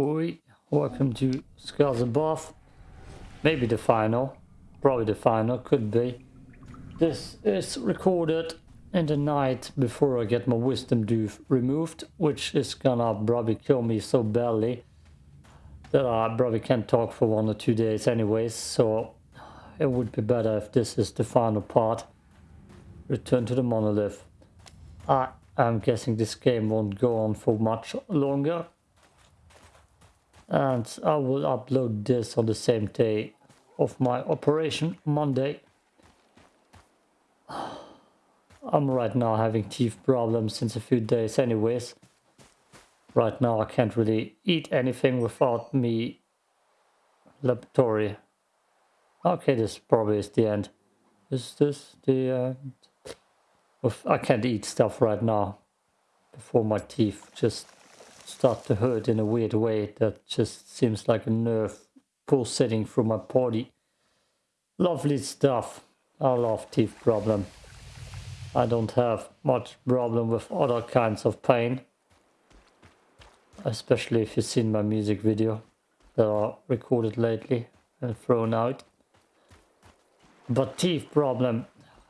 Oi, welcome to Scars Above. Maybe the final. Probably the final, could be. This is recorded in the night before I get my wisdom tooth removed, which is gonna probably kill me so badly that I probably can't talk for one or two days anyways, so it would be better if this is the final part. Return to the monolith. I am guessing this game won't go on for much longer. And I will upload this on the same day of my operation, Monday. I'm right now having teeth problems since a few days anyways. Right now I can't really eat anything without me laboratory. Okay, this probably is the end. Is this the end? I can't eat stuff right now before my teeth just start to hurt in a weird way that just seems like a nerve pulsating through my body. Lovely stuff. I love teeth problem. I don't have much problem with other kinds of pain. Especially if you've seen my music video that I recorded lately and thrown out. But teeth problem,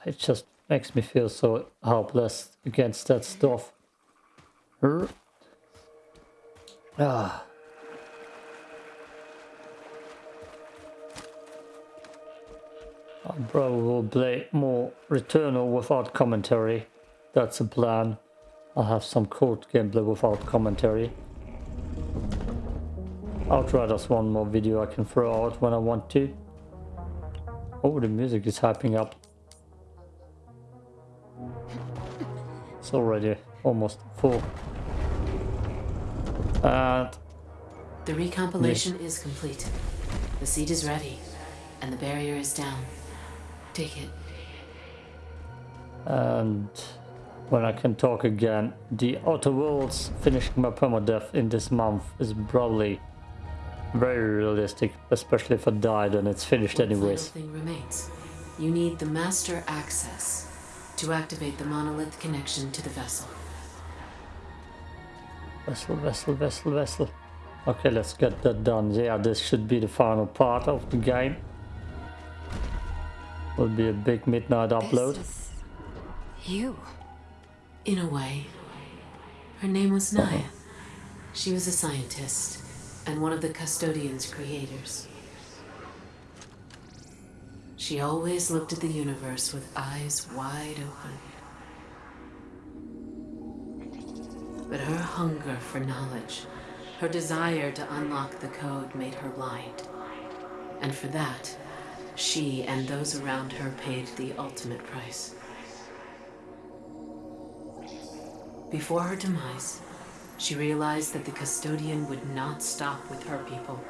it just makes me feel so helpless against that stuff. Ah. I probably play more Returnal without commentary. That's a plan. I'll have some code gameplay without commentary. Outriders one more video I can throw out when I want to. Oh, the music is hyping up. It's already almost full. And... The recompilation is complete. The seed is ready, and the barrier is down. Take it. And when I can talk again, the Outer Worlds finishing my permadeath in this month is probably very realistic, especially if I died and it's finished One anyways. thing remains. You need the master access to activate the monolith connection to the vessel. Vessel, vessel, vessel, vessel. Okay, let's get that done. Yeah, this should be the final part of the game. Will be a big midnight upload. This is you. In a way. Her name was Naya. She was a scientist and one of the custodian's creators. She always looked at the universe with eyes wide open. Hunger for knowledge, her desire to unlock the code made her blind. And for that, she and those around her paid the ultimate price. Before her demise, she realized that the custodian would not stop with her people.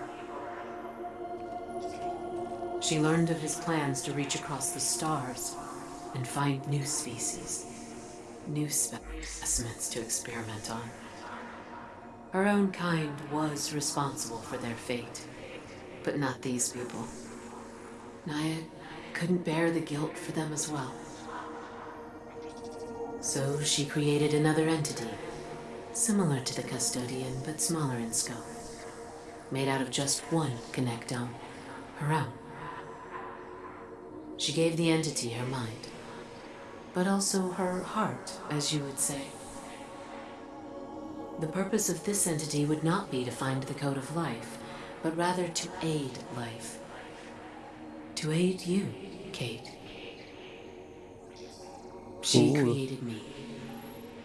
She learned of his plans to reach across the stars and find new species, new specimens to experiment on. Her own kind was responsible for their fate, but not these people. Naya couldn't bear the guilt for them as well. So she created another entity, similar to the custodian but smaller in scope, made out of just one connectome, her own. She gave the entity her mind, but also her heart, as you would say. The purpose of this entity would not be to find the code of life, but rather to aid life. To aid you, Kate. She Ooh. created me.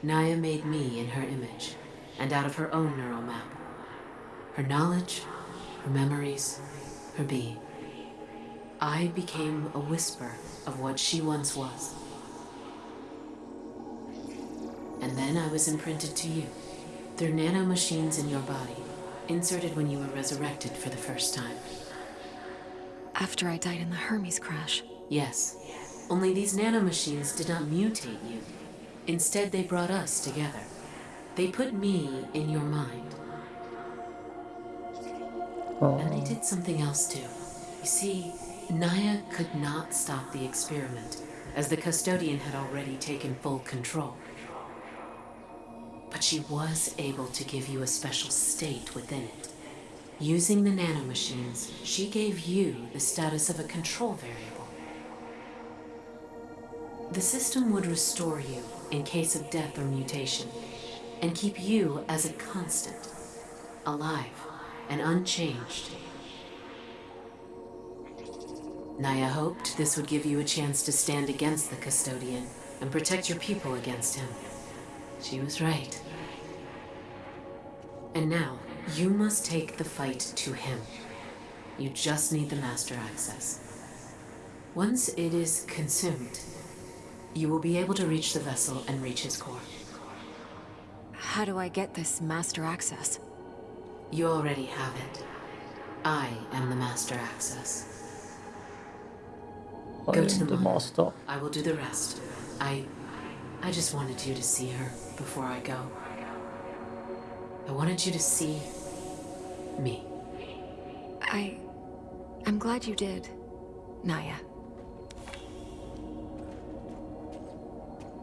Naya made me in her image, and out of her own neural map. Her knowledge, her memories, her being. I became a whisper of what she once was. And then I was imprinted to you through nanomachines in your body, inserted when you were resurrected for the first time. After I died in the Hermes crash. Yes, only these nanomachines did not mutate you. Instead, they brought us together. They put me in your mind. Oh. And they did something else too. You see, Naya could not stop the experiment, as the custodian had already taken full control. But she was able to give you a special state within it. Using the nanomachines, she gave you the status of a control variable. The system would restore you in case of death or mutation, and keep you as a constant, alive and unchanged. Naya hoped this would give you a chance to stand against the custodian and protect your people against him. She was right. And now, you must take the fight to him. You just need the master access. Once it is consumed, you will be able to reach the vessel and reach his core. How do I get this master access? You already have it. I am the master access. I Go to the the mall. master. I will do the rest. I. I just wanted you to see her before I go. I wanted you to see. me. I... I'm glad you did, Naya.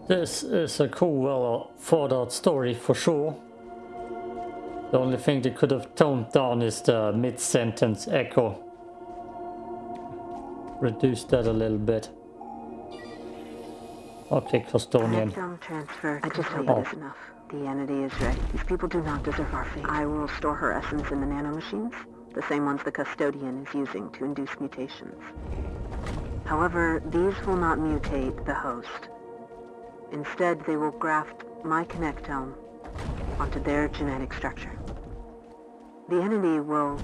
This is a cool, well thought out story for sure. The only thing they could have toned down is the mid sentence echo. Reduce that a little bit. Okay, Custodian. Connectome transfer. I just hope Oh. The entity is ready. These people do not deserve our fate. I will store her essence in the nanomachines, the same ones the custodian is using to induce mutations. However, these will not mutate the host. Instead, they will graft my connectome onto their genetic structure. The entity will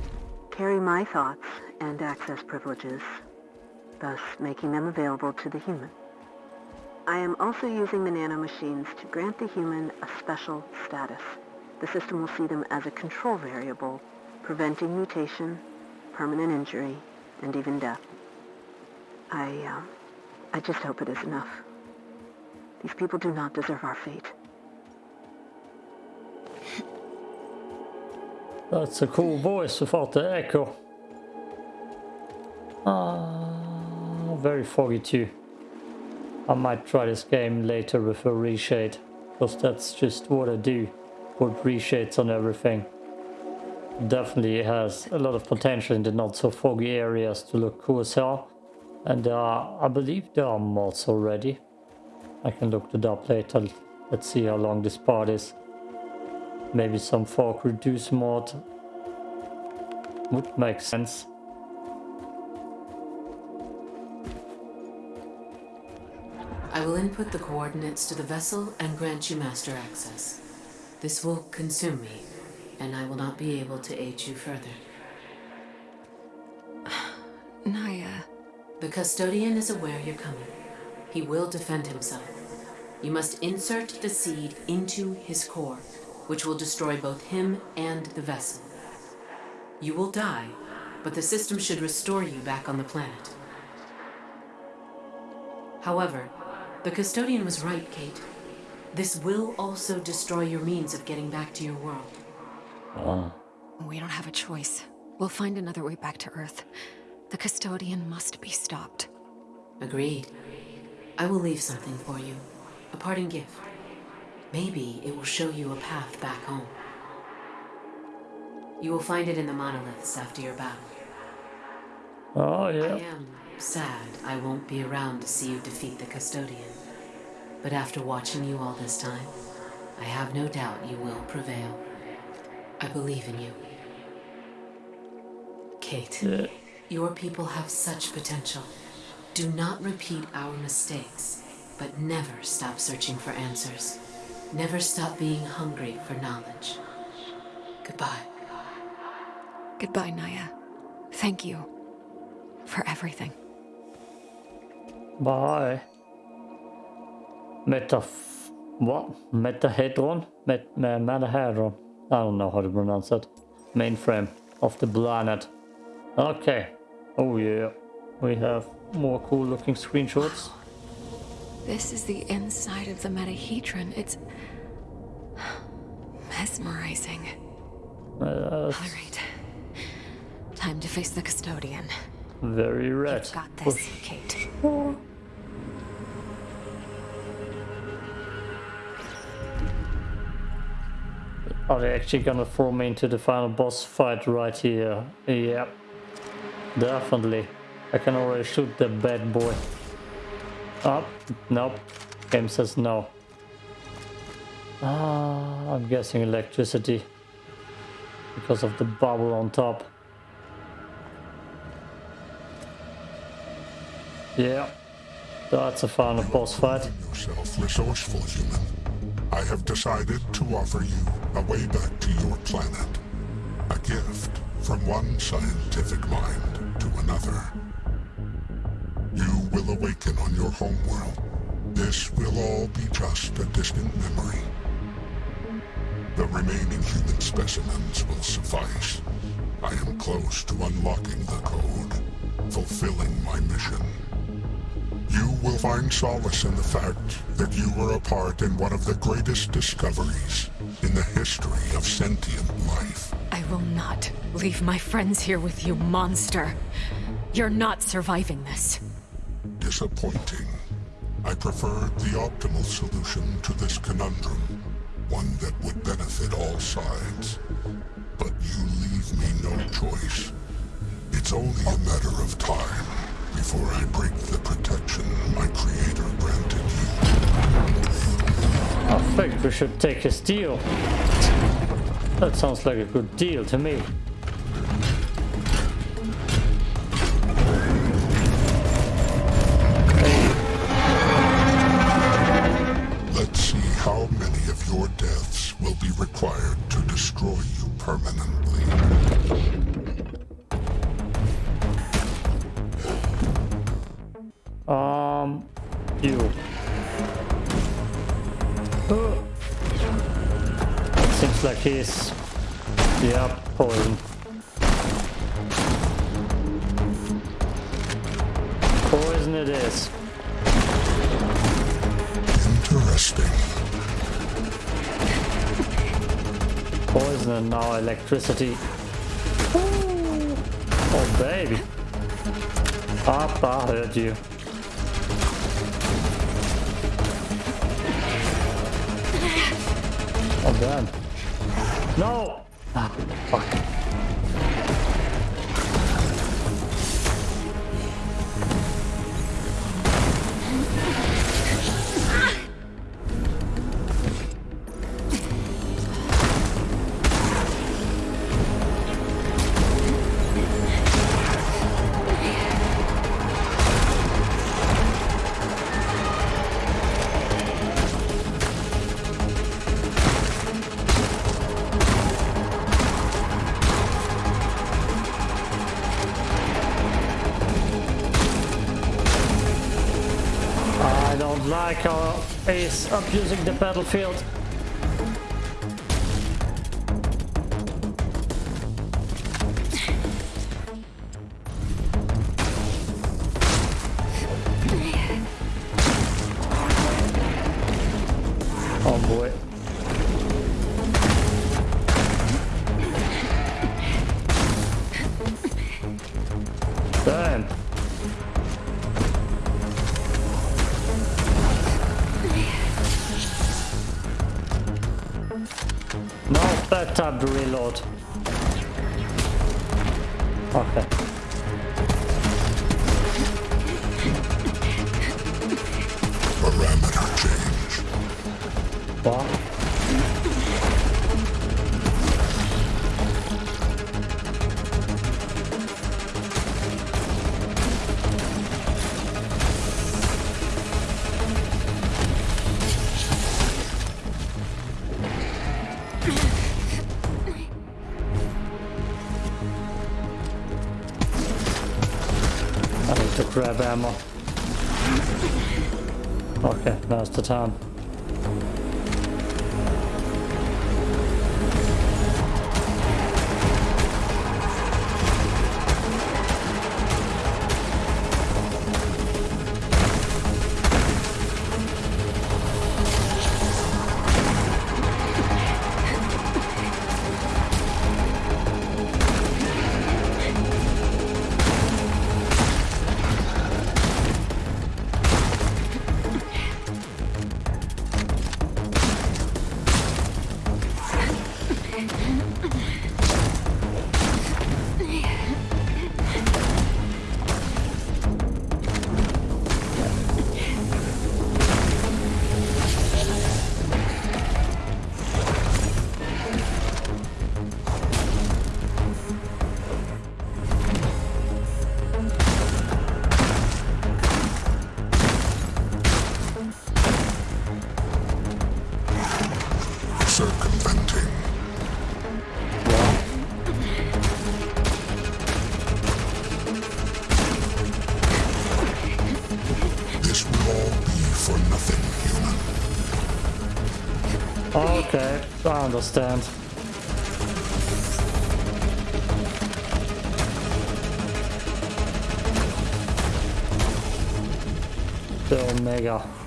carry my thoughts and access privileges, thus making them available to the human. I am also using the nanomachines to grant the human a special status. The system will see them as a control variable, preventing mutation, permanent injury, and even death. I, uh, I just hope it is enough. These people do not deserve our fate. That's a cool voice without the echo. Ah, very foggy too. I might try this game later with a reshade, because that's just what I do. Put reshades on everything. Definitely has a lot of potential in the not so foggy areas to look cool as hell. And uh, I believe there are mods already. I can look it up later. Let's see how long this part is. Maybe some fog reduce mod would make sense. Will input the coordinates to the vessel and grant you master access. This will consume me, and I will not be able to aid you further. Naya... The custodian is aware you're coming. He will defend himself. You must insert the seed into his core, which will destroy both him and the vessel. You will die, but the system should restore you back on the planet. However, the custodian was right, Kate. This will also destroy your means of getting back to your world. Ah, We don't have a choice. We'll find another way back to Earth. The custodian must be stopped. Agreed. I will leave something for you. A parting gift. Maybe it will show you a path back home. You will find it in the monoliths after your battle. oh I yeah. am sad I won't be around to see you defeat the custodian. But after watching you all this time, I have no doubt you will prevail. I believe in you. Kate, yeah. your people have such potential. Do not repeat our mistakes, but never stop searching for answers. Never stop being hungry for knowledge. Goodbye. Goodbye, Naya. Thank you. For everything. Bye. Meta... What? Metahedron? Met, me- Metahedron. I don't know how to pronounce it. Mainframe of the planet. Okay. Oh yeah. We have more cool looking screenshots. This is the inside of the metahedron. It's... mesmerizing. Uh, All right. Time to face the custodian. Very red. You've got this, Kate. Are they actually gonna throw me into the final boss fight right here? Yep. Definitely. I can already shoot the bad boy. Oh, nope. Game says no. Ah, I'm guessing electricity. Because of the bubble on top. Yeah. That's a final boss fight. yourself resourceful human. I have decided to offer you a way back to your planet. A gift from one scientific mind to another. You will awaken on your homeworld. This will all be just a distant memory. The remaining human specimens will suffice. I am close to unlocking the code, fulfilling my mission. You will find solace in the fact that you were a part in one of the greatest discoveries in the history of sentient life. I will not leave my friends here with you, monster. You're not surviving this. Disappointing. I preferred the optimal solution to this conundrum, one that would benefit all sides. But you leave me no choice. It's only a matter of time before I break the protection my creator granted you. I think we should take his deal. That sounds like a good deal to me. Electricity. Ooh. Oh baby. Up, I heard you. He's abusing the battlefield. Time to reload. Okay. To grab I understand. The Omega.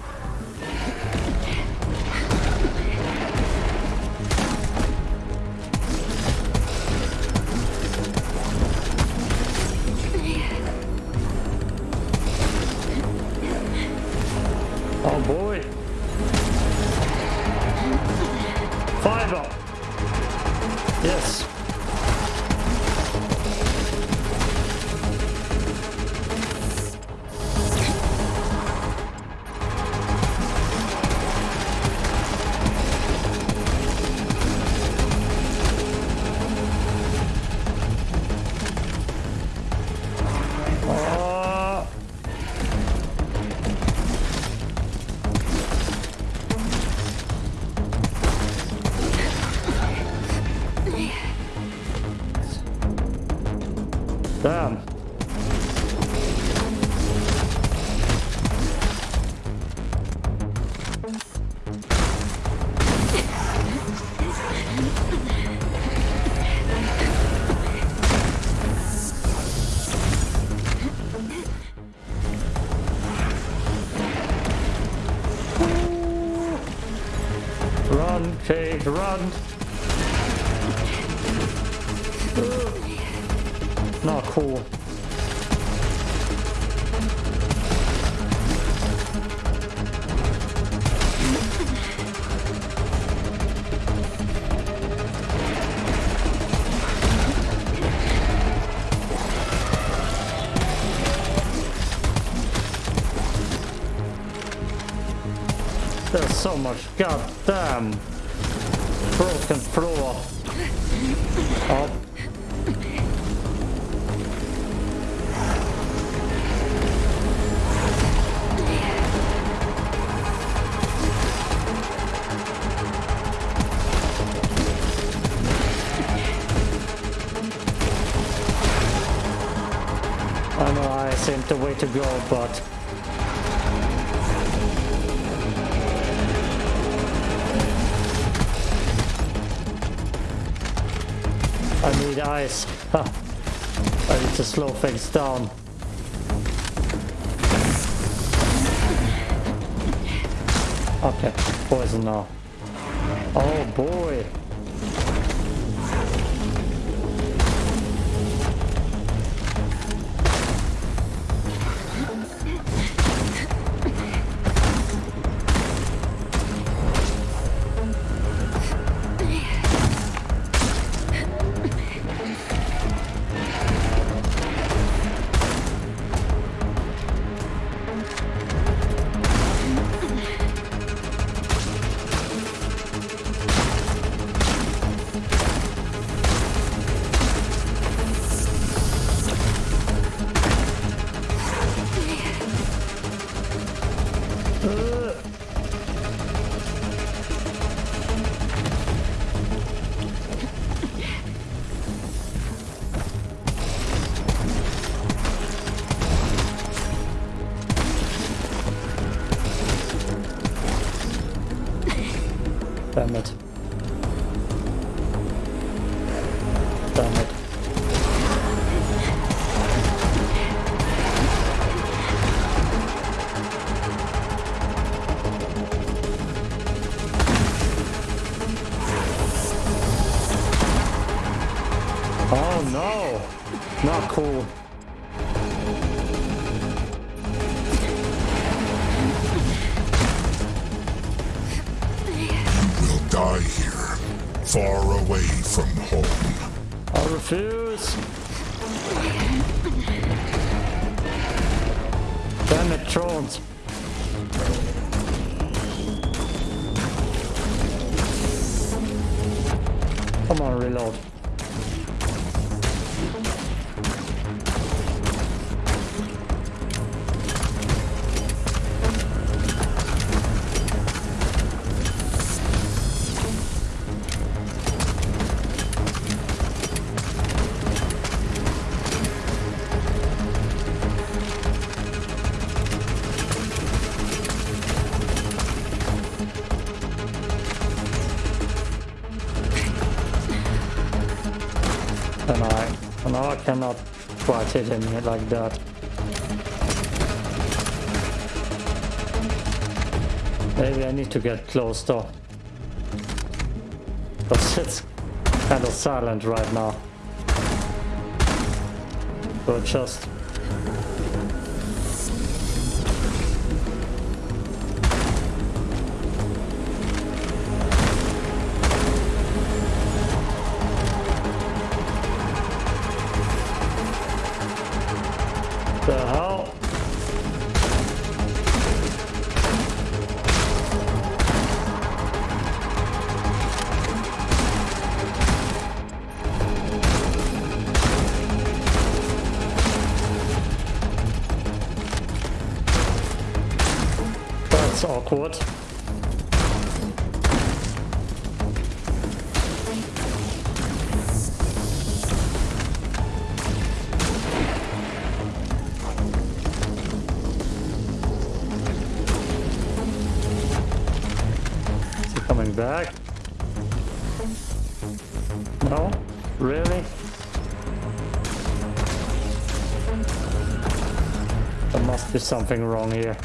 Kate, run! Not cool. There's so much goddamn broken floor. Oh. I know I seem the way to go, but Ice. I need to slow things down. Okay, poison now. Oh boy. Damn cannot quite hit him like that. Maybe I need to get close though. Because it's kind of silent right now. So just something wrong here.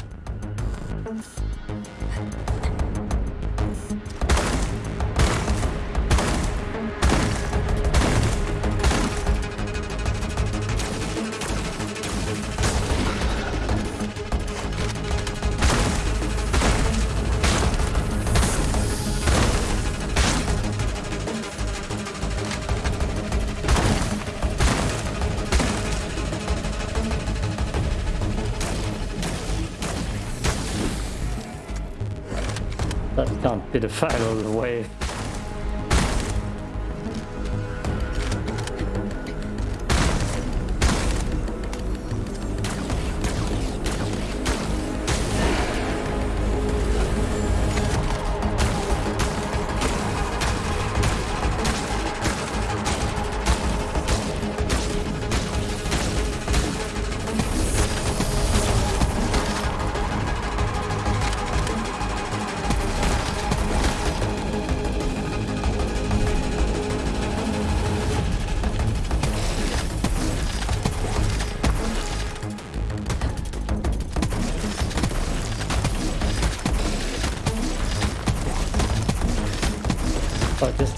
The final wave.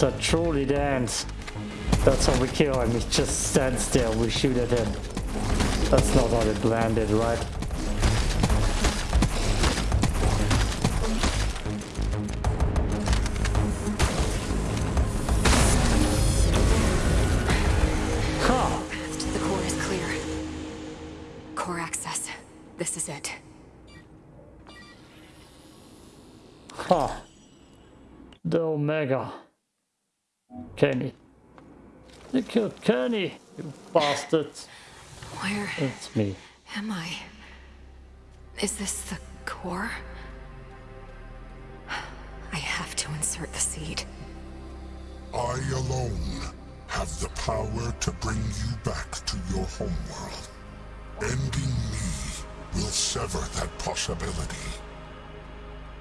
A truly dance. That's how we kill him. He just stands there. We shoot at him. That's not how they landed, right? Kenny. They killed Kenny, you bastard. Where It's me. am I? Is this the core? I have to insert the seed. I alone have the power to bring you back to your homeworld. Ending me will sever that possibility.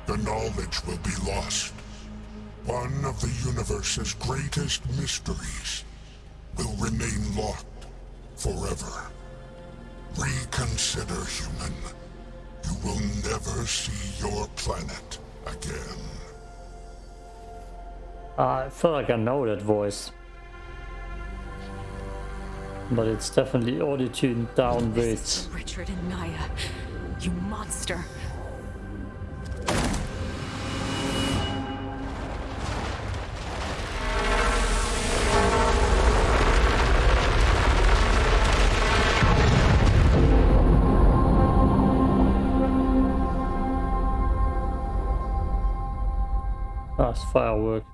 The knowledge will be lost. One of the universe's greatest mysteries will remain locked forever. Reconsider, human. You will never see your planet again. Uh, I feel like I know that voice. But it's definitely audio tuned down This with Richard and Naya. You monster. Nice firework.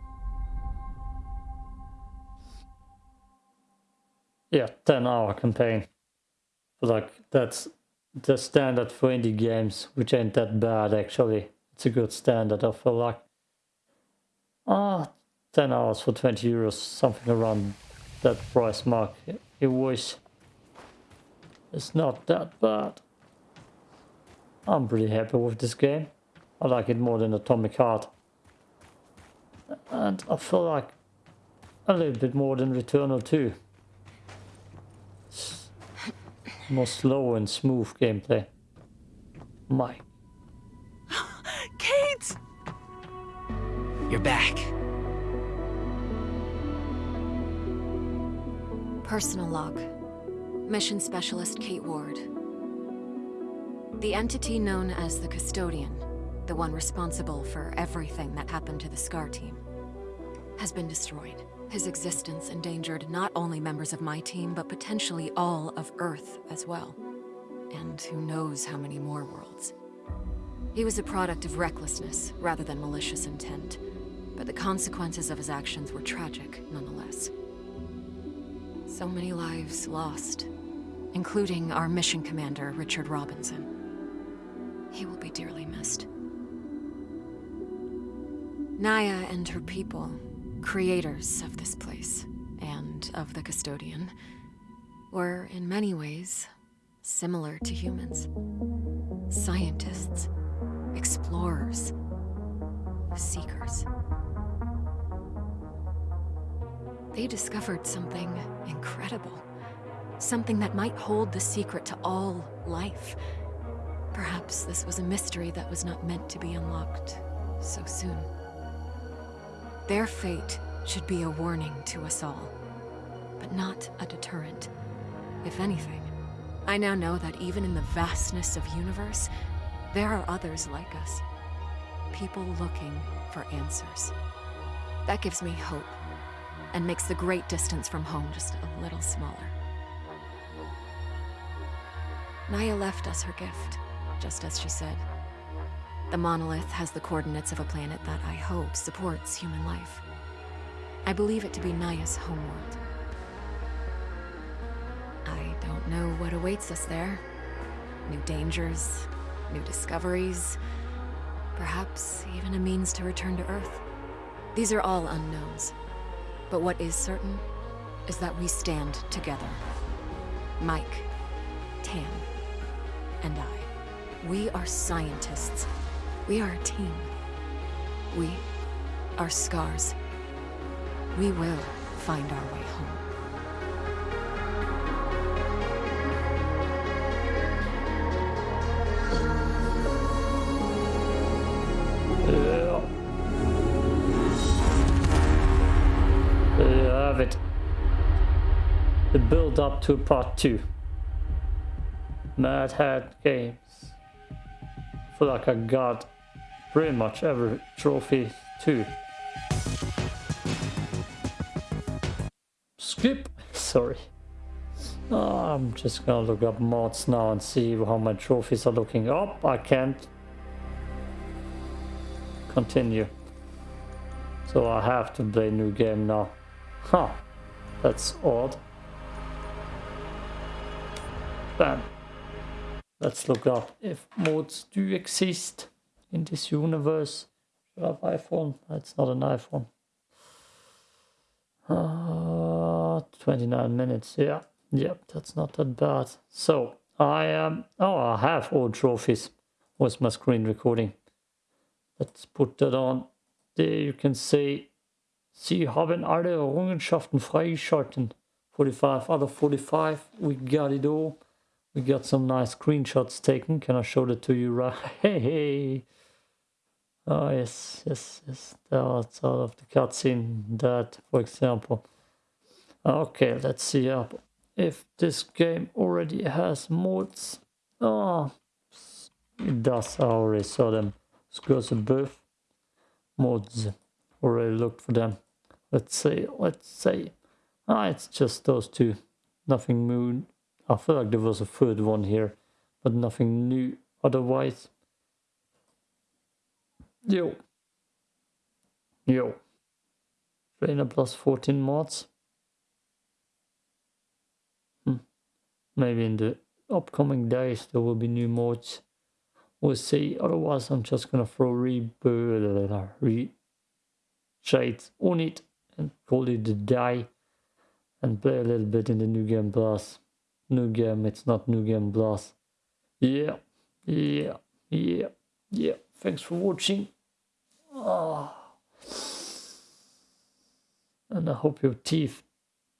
Yeah, 10 hour campaign. Like, that's the standard for indie games, which ain't that bad actually. It's a good standard, I feel like. Ah, 10 hours for 20 euros, something around that price mark. It was. It's not that bad. I'm pretty happy with this game. I like it more than Atomic Heart. And I feel like a little bit more than Returnal 2 more slow and smooth gameplay. My. Kate! You're back. Personal log. Mission Specialist Kate Ward. The entity known as the Custodian, the one responsible for everything that happened to the SCAR team, has been destroyed. His existence endangered not only members of my team, but potentially all of Earth as well. And who knows how many more worlds. He was a product of recklessness rather than malicious intent, but the consequences of his actions were tragic nonetheless. So many lives lost, including our mission commander, Richard Robinson. He will be dearly missed. Naya and her people creators of this place, and of the custodian, were in many ways similar to humans. Scientists, explorers, seekers. They discovered something incredible. Something that might hold the secret to all life. Perhaps this was a mystery that was not meant to be unlocked so soon. Their fate should be a warning to us all, but not a deterrent. If anything, I now know that even in the vastness of universe, there are others like us. People looking for answers. That gives me hope, and makes the great distance from home just a little smaller. Naya left us her gift, just as she said. The monolith has the coordinates of a planet that I hope supports human life. I believe it to be Naya's homeworld. I don't know what awaits us there. New dangers, new discoveries, perhaps even a means to return to Earth. These are all unknowns. But what is certain is that we stand together. Mike, Tam, and I. We are scientists we are a team. We are scars. We will find our way home. Have it. The build up to part 2. Mad Head Games. I feel like I got pretty much every trophy too. Skip! Sorry. Oh, I'm just gonna look up mods now and see how my trophies are looking up. I can't continue. So I have to play new game now. Huh. That's odd. Bam. Let's look up if mods do exist in this universe. Should have iPhone? That's not an iPhone. Uh, 29 minutes, yeah. Yep, that's not that bad. So, I am... Um, oh, I have all trophies. Where's my screen recording? Let's put that on. There you can see... Sie haben alle Errungenschaften freigeschalten. 45 out of 45. We got it all. We got some nice screenshots taken. Can I show that to you right? Hey, hey. Oh, yes, yes, yes. That's out of the cutscene. That, for example. Okay, let's see up if this game already has mods. Oh, it does. I already saw them. Scars Above mods. Already looked for them. Let's see. Let's see. Ah, it's just those two. Nothing new. I feel like there was a third one here, but nothing new otherwise. Yo. Yo. Trainer plus 14 mods. Hmm. Maybe in the upcoming days there will be new mods. We'll see. Otherwise, I'm just gonna throw rebirth, re shades on it and call it a day and play a little bit in the new game plus. New game, it's not new game plus. Yeah, yeah, yeah, yeah. Thanks for watching. Oh. And I hope your teeth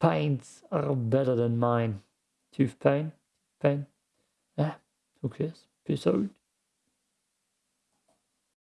pains are better than mine. Tooth pain? Pain? Yeah, who cares? Peace out.